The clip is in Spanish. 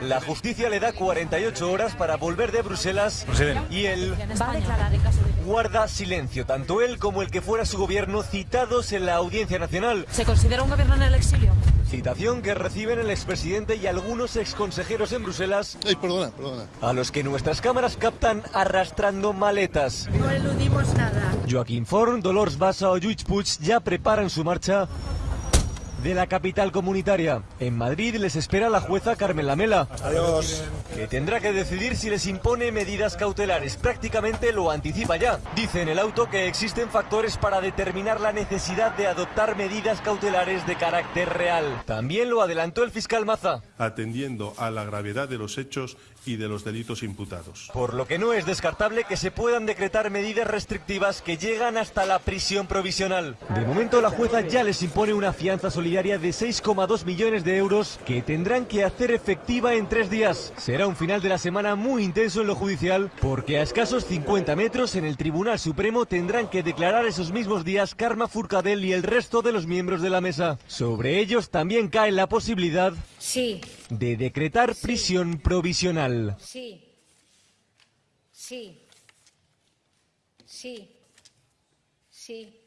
La justicia le da 48 horas para volver de Bruselas y él guarda silencio, tanto él como el que fuera su gobierno citados en la Audiencia Nacional. ¿Se considera un gobierno en el exilio? Citación que reciben el expresidente y algunos exconsejeros en Bruselas, Ay, perdona, perdona. a los que nuestras cámaras captan arrastrando maletas. No eludimos nada. Joaquín Forn, Dolors Bassa o Lluís Puig ya preparan su marcha de la capital comunitaria. En Madrid les espera la jueza Carmen Lamela, Adiós. que tendrá que decidir si les impone medidas cautelares. Prácticamente lo anticipa ya. Dice en el auto que existen factores para determinar la necesidad de adoptar medidas cautelares de carácter real. También lo adelantó el fiscal Maza, atendiendo a la gravedad de los hechos y de los delitos imputados. por lo que no es descartable que se puedan decretar medidas restrictivas que llegan hasta la prisión provisional. De momento la jueza ya les impone una fianza solidaria de 6,2 millones de euros que tendrán que hacer efectiva en tres días. Será un final de la semana muy intenso en lo judicial porque a escasos 50 metros en el Tribunal Supremo tendrán que declarar esos mismos días Karma Furcadell y el resto de los miembros de la mesa. Sobre ellos también cae la posibilidad Sí, de decretar prisión provisional. sí. Sí. Sí. Sí.